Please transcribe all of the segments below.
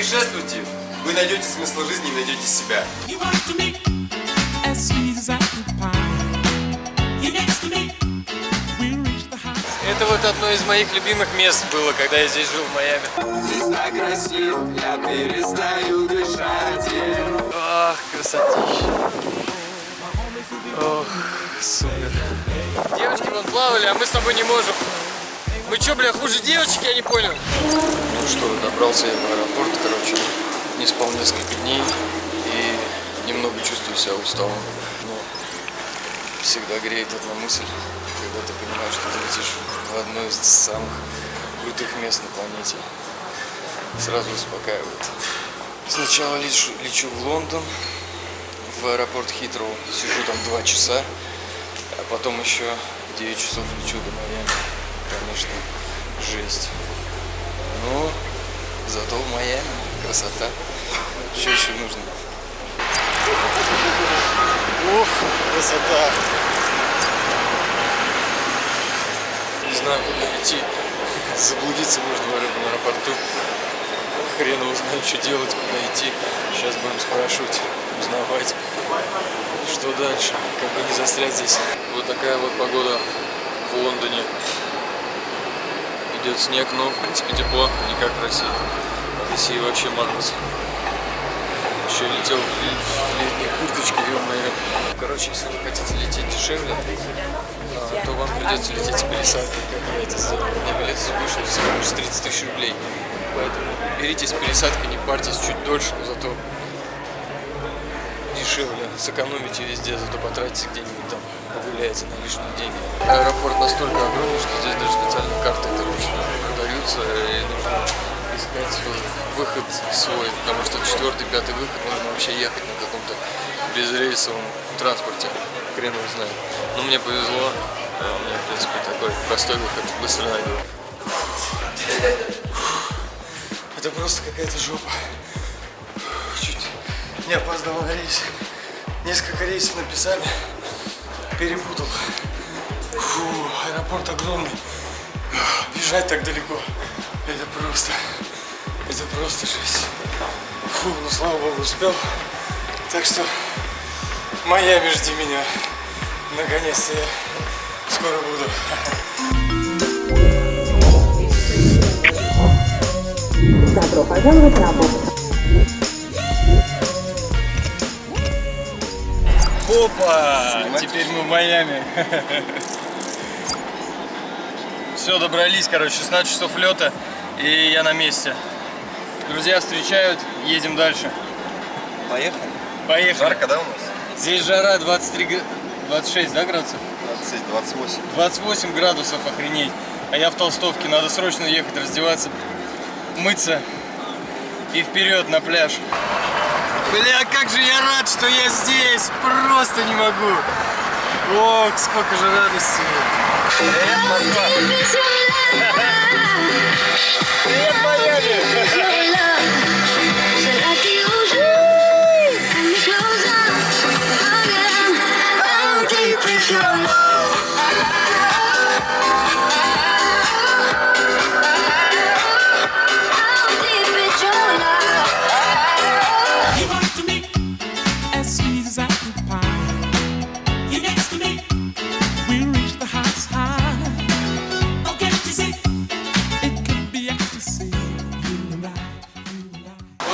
Путешествуйте, вы найдете смысл жизни и найдете себя. Это вот одно из моих любимых мест было, когда я здесь жил в Майами. Здесь так красиво, я перестаю дышать. Ах, красотища. Ох, супер. Девочки вон плавали, а мы с тобой не можем. Мы чё, бля, хуже девочек, я не понял. Ну что, добрался я в аэропорт, короче, не спал несколько дней и немного чувствую себя усталым. Но всегда греет одна мысль, когда ты понимаешь, что ты летишь в одно из самых крутых мест на планете. Сразу успокаивает. Сначала лечу, лечу в Лондон, в аэропорт Хитроу. Сижу там два часа, а потом еще 9 часов лечу до Майами. Конечно, жесть. Но зато в Майами красота. Что еще нужно? Ух, красота! Не знаю, куда идти. Заблудиться можно в аэропорту. Хрен его знает, что делать, куда идти. Сейчас будем спрашивать, узнавать, что дальше, как бы не застрять здесь. Вот такая вот погода в Лондоне. Идет снег, но в принципе тепло, не как в России. В России вообще мороз. Еще летел в, в летней курточке, ё-моё. Короче, если вы хотите лететь дешевле, а, то вам придется лететь с пересадкой, как я это сделал. На билет вышел всего лишь 30 тысяч рублей. Поэтому берите с пересадкой, не парьтесь чуть дольше, но зато дешевле. Сэкономите везде, зато потратите где-нибудь там, погуляете на лишние деньги. Аэропорт настолько огромный, что здесь даже специальные карты, короче, продаются, и нужно искать выход свой, потому что четвертый, пятый выход нужно вообще ехать на каком-то безрейсовом транспорте. Хрен его знает. Но мне повезло, а у меня, в принципе, такой простой выход, быстро найду. Это просто какая-то жопа. Чуть не опоздал на рейс. Несколько рейсов написали. Перепутал. Фу, аэропорт огромный. Бежать так далеко. Это просто... Это просто жесть. Фу, ну слава богу успел. Так что Майами жди меня. Наконец-то я скоро буду. Добро пожаловать на борт. Опа! Теперь мы в Майами. Все, добрались, короче, 16 часов лета, и я на месте. Друзья встречают, едем дальше. Поехали. Поехали. Жарко, да, у нас? Здесь жара 23, г- 26, да, градусов? 20, 28. 28 градусов, охренеть. А я в толстовке, надо срочно ехать раздеваться, мыться и вперед на пляж. Бля, как же я рад, что я здесь! Просто не могу! Ох, сколько же радости! Привет, Москва! Привет, Майами!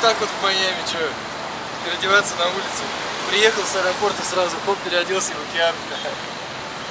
Так вот в Майами, что, переодеваться на улице. Приехал с аэропорта сразу, хоп, переоделся в океан.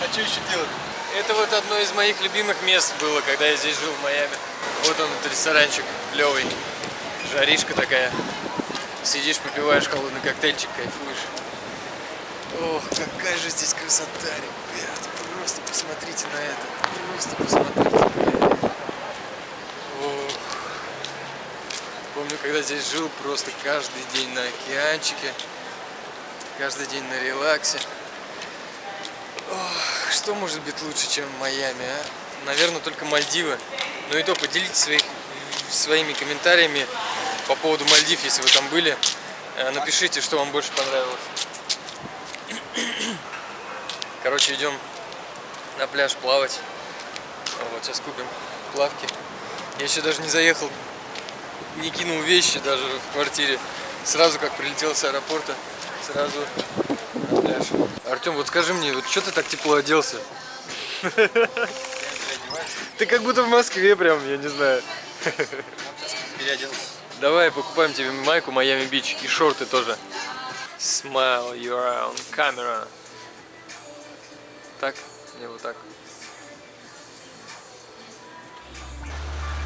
А что еще делать? Это вот одно из моих любимых мест было, когда я здесь жил в Майами. Вот он, этот ресторанчик, клевый. Жаришка такая. Сидишь, попиваешь холодный коктейльчик, кайфуешь. Ох, какая же здесь красота, ребят. Просто посмотрите на это. Просто посмотрите это. Ох. Помню, когда здесь жил, просто каждый день на океанчике, каждый день на релаксе. Ох, что может быть лучше, чем Майами, а? Наверное, только Мальдивы. Но и то поделитесь своих, своими комментариями по поводу Мальдив, если вы там были. Э, Напишите, что вам больше понравилось. Короче, идем на пляж плавать. Вот сейчас купим плавки. Я еще даже не заехал не кинул вещи даже в квартире. Сразу как прилетел с аэропорта, сразу на пляж. Артем, вот скажи мне, вот что ты так тепло оделся? Ты как будто в Москве прям, я не знаю. Переоделся. Давай покупаем тебе майку Майами Бич и шорты тоже. Smile, you're on camera. Так? Не вот так.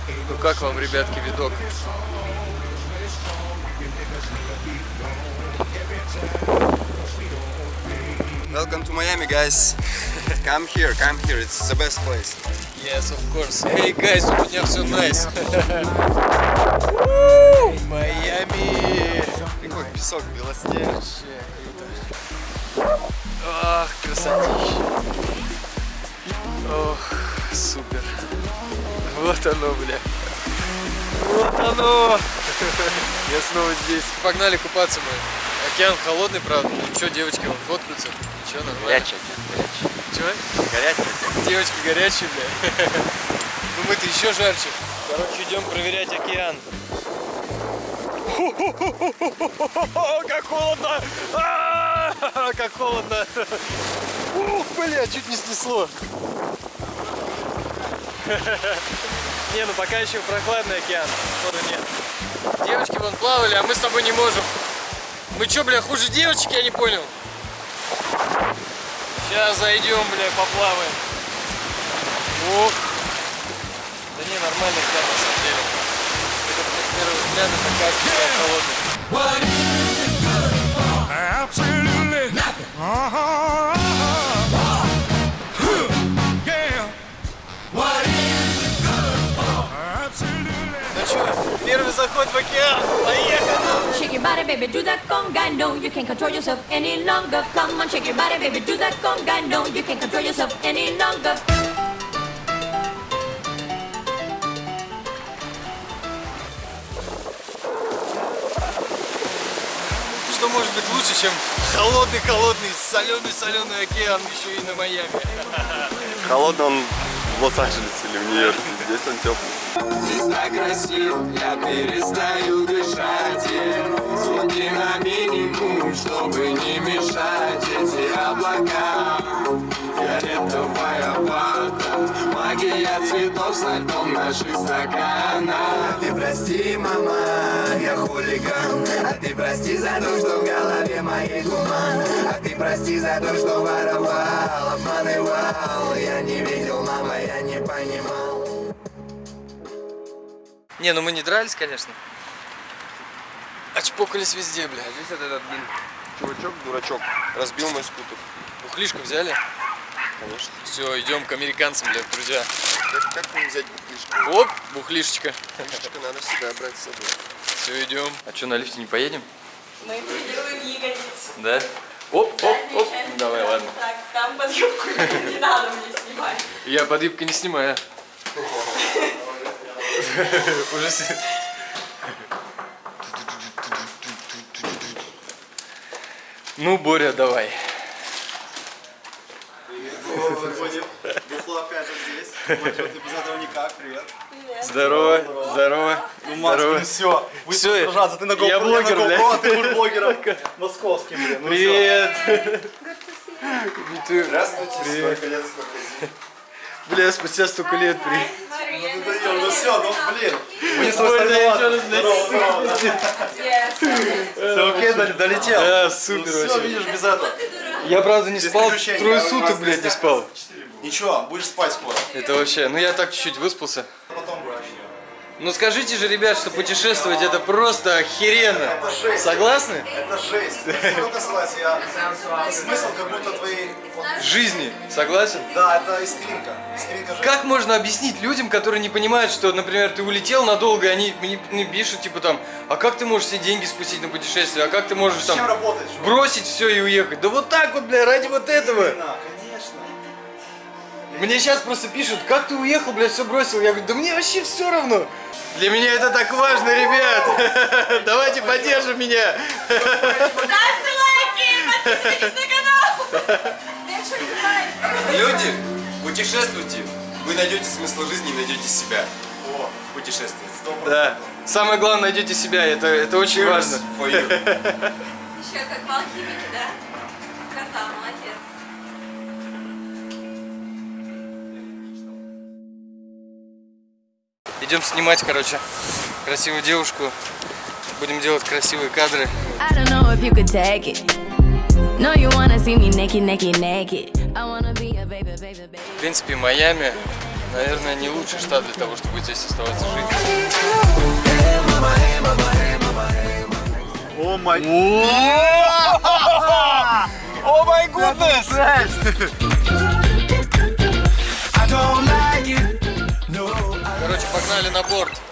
Ну как вам, ребятки, видок? Welcome to Miami, guys. Come here, come here. It's the best place. Yes, of course. Hey, guys, у меня все nice. Майами! Какой песок белоснежный. Ах, красотища. Ох, супер. Вот оно, бля. Вот оно. Я снова здесь. Погнали купаться мы. Океан холодный, правда. Ну что, девочки, вон фоткаются. Ничего, нормально. Горячий, Чего? горячий. Девочки горячие, бля. Ну мы-то еще жарче. Короче, идем проверять океан. Как холодно! Как холодно! Ух, бля, чуть не снесло. Не, ну пока еще прохладный океан. Вода нет. Девочки вон плавали, а мы с тобой не можем. Мы что, бля, хуже девочек, я не понял. Сейчас зайдем, бля, поплаваем. Ох. Да не, нормальный океан на самом деле. Это с первого взгляда такая холодная. Absolutely nothing. Uh-huh. Yeah. Первый заход в океан. Поехали! Shake your body, baby, do that conga. No, you can't control yourself any longer. Come on, shake your body, baby, do that conga. No, you can't control yourself any longer. Что может быть лучше, чем холодный-холодный, соленый-соленый океан еще и на Майами? Холодно он в Лос-Анджелесе или в Нью-Йорке. Здесь он теплый. Здесь так красиво, я перестаю дышать. Звуки на минимум, чтобы не мешать Эти облака, фиолетовая вода Магия цветов льдом наших стаканах Ты прости, мама, я хулиган А ты прости за то, что в голове моей туман А ты прости за то, что воровал, обманывал Я не видел, мама, я не понимал Не, ну мы не дрались, конечно. Очпокались везде, бля. Здесь вот этот, блин, чувачок, дурачок, разбил мой скутер. Бухлишку взяли? Конечно. Все, идем к американцам, блядь, друзья. Как, как мне взять бухлишку? Оп, бухлишечка. Бухлишка надо всегда брать с собой. Все, идем. А что, на лифте не поедем? Мы тренируем ягодицы. Да? Оп, оп, оп. Ну, давай, ладно. Так, там под юбку не надо мне снимать. Я под юбкой не снимаю. Уже Ну, Боря, давай. Бухло опять же здесь. Вот что ты без этого никак, привет. Здорово, здорово. Ну, Макс, Здорово. ну все, вы Всё, сражаться, ты на GoPro, я блогер, на бля. GoPro, а ты будешь блогером московским, блин. Ну Привет. Ты- Здравствуйте. Привет. Сколько лет, сколько зим. Бля, спустя столько лет при. всё. Ну, даём, ну все, ну блин. Мы не. Все окей, дол- долетел. Да, супер Все, вообще. видишь, без этого. Я, правда, не спал, трое суток, блядь, не спал. Ничего, будешь спать скоро. Это вообще, ну я так чуть-чуть выспался. Потом. Ну скажите же, ребят, что путешествовать это просто охеренно. Это жесть. Согласны? Это жесть. Только согласен. Я... Это смысл как будто твоей... Жизни. Согласен? Да, это искринка. Искринка жизни. Как можно объяснить людям, которые не понимают, что, например, ты улетел надолго, и они мне пишут, типа там, а как ты можешь все деньги спустить на путешествие, а как ты можешь там работать? бросить все и уехать? Да вот так вот, бля, ради вот этого. Конечно. Мне сейчас просто пишут, как ты уехал, блядь, все бросил. Я говорю, да мне вообще все равно. Для меня это так важно, ребят. Давайте поддержим меня. Ставьте лайки, подписывайтесь на канал. Люди, путешествуйте. Вы найдете смысл жизни и найдете себя. О, в путешествии. Да. Самое главное, найдите себя, это, это очень важно. For you. Еще как в алхимике, да? Сказал, молодец. Идем снимать, короче, красивую девушку. Будем делать красивые кадры. В принципе, Майами, наверное, не лучший штат для того, чтобы здесь оставаться жить. О май... О май гуднес! Погнали на борт.